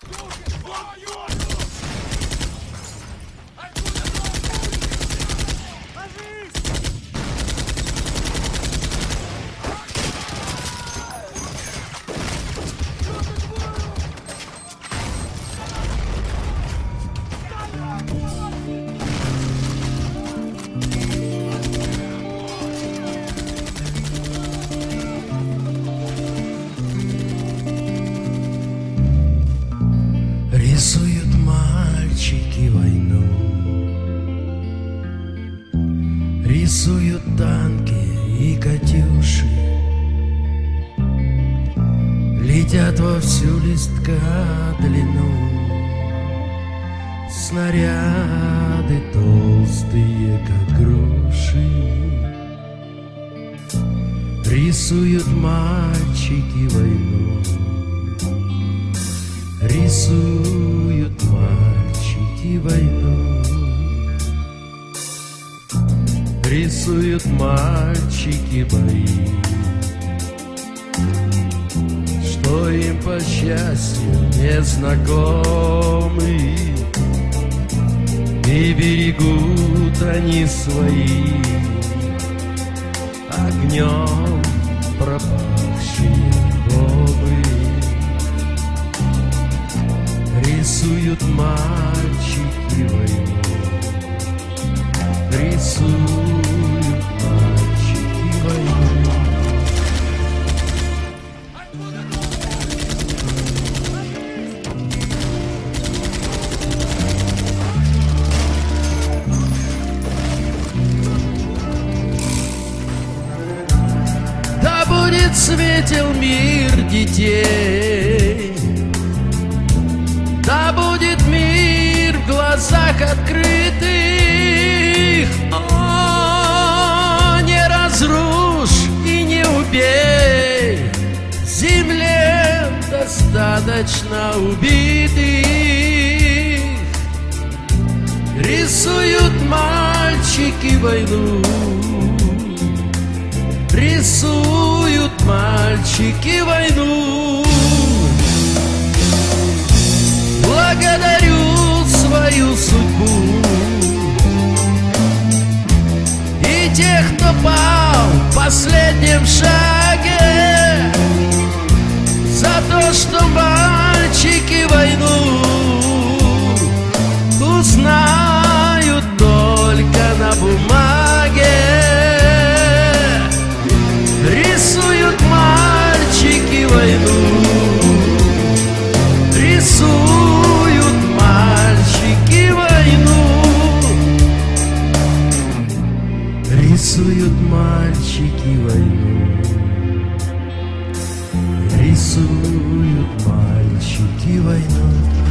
Рисуют Рисуют танки и катюши Летят во всю листка длину Снаряды толстые, как груши. Рисуют мальчики Рисуют мальчики бои Что им по счастью незнакомы И берегут они свои. Огнем пропавшие бобы Рисуют мальчики войну Рисуют светел мир детей. Да будет мир в глазах открытых. О, не разрушь и не убей. Земле достаточно убитых. Рисуют мальчики войну Рисуют мальчики войну. Благодарю свою судьбу И тех, кто пал в последнем шаге За то, что мальчики войну Рисуют мальчики войну. Рисуют мальчики войну. Рисуют мальчики войну